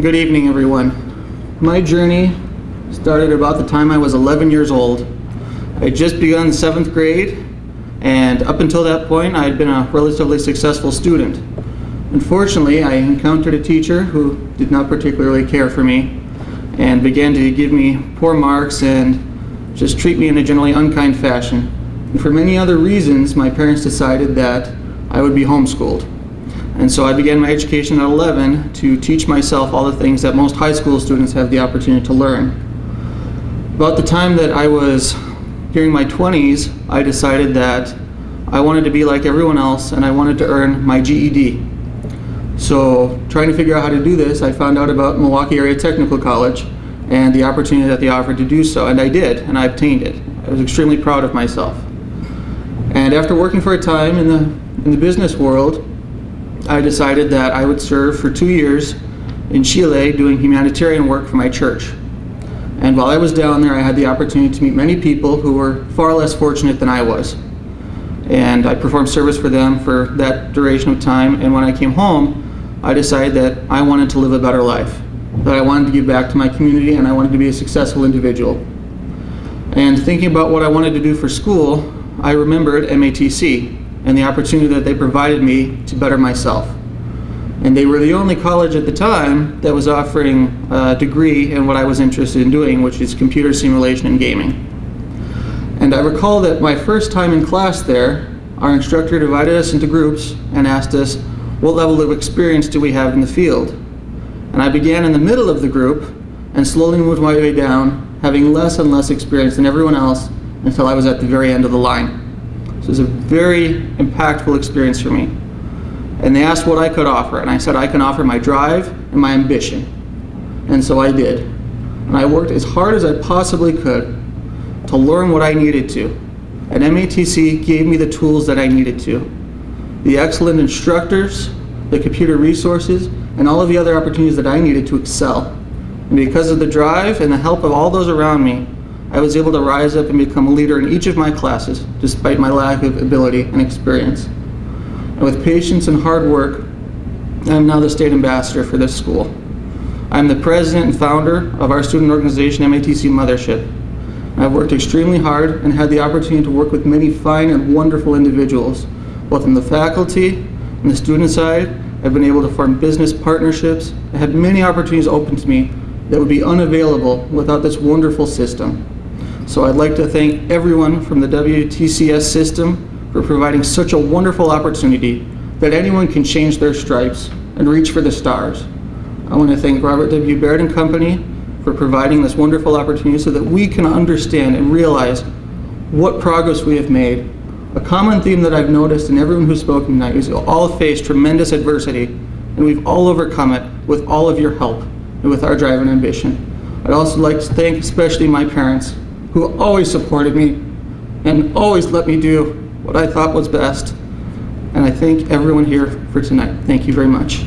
good evening, everyone. My journey started about the time I was 11 years old. I had just begun seventh grade, and up until that point, I had been a relatively successful student. Unfortunately, I encountered a teacher who did not particularly care for me and began to give me poor marks and just treat me in a generally unkind fashion. And for many other reasons, my parents decided that I would be homeschooled. And so I began my education at 11 to teach myself all the things that most high school students have the opportunity to learn. About the time that I was during my 20s, I decided that I wanted to be like everyone else and I wanted to earn my GED. So trying to figure out how to do this, I found out about Milwaukee Area Technical College and the opportunity that they offered to do so, and I did, and I obtained it. I was extremely proud of myself. And after working for a time in the, in the business world, I decided that I would serve for two years in Chile doing humanitarian work for my church. And while I was down there, I had the opportunity to meet many people who were far less fortunate than I was. And I performed service for them for that duration of time. And when I came home, I decided that I wanted to live a better life, that I wanted to give back to my community, and I wanted to be a successful individual. And thinking about what I wanted to do for school, I remembered MATC, and the opportunity that they provided me to better myself. And they were the only college at the time that was offering a degree in what I was interested in doing, which is computer simulation and gaming. And I recall that my first time in class there, our instructor divided us into groups and asked us, what level of experience do we have in the field? And I began in the middle of the group and slowly moved my way down, having less and less experience than everyone else until I was at the very end of the line. So it was a very impactful experience for me. And they asked what I could offer, and I said I can offer my drive and my ambition. And so I did. And I worked as hard as I possibly could to learn what I needed to. And MATC gave me the tools that I needed to. The excellent instructors, the computer resources, and all of the other opportunities that I needed to excel. And because of the drive and the help of all those around me, I was able to rise up and become a leader in each of my classes, despite my lack of ability and experience. And with patience and hard work, I am now the state ambassador for this school. I am the president and founder of our student organization, MATC Mothership. I've worked extremely hard and had the opportunity to work with many fine and wonderful individuals, both in the faculty and the student side. I've been able to form business partnerships. I had many opportunities open to me that would be unavailable without this wonderful system. So I'd like to thank everyone from the WTCS system for providing such a wonderful opportunity that anyone can change their stripes and reach for the stars. I want to thank Robert W. Baird and Company for providing this wonderful opportunity so that we can understand and realize what progress we have made. A common theme that I've noticed in everyone who's spoken tonight is all faced tremendous adversity and we've all overcome it with all of your help and with our drive and ambition. I'd also like to thank especially my parents who always supported me and always let me do what I thought was best. And I thank everyone here for tonight. Thank you very much.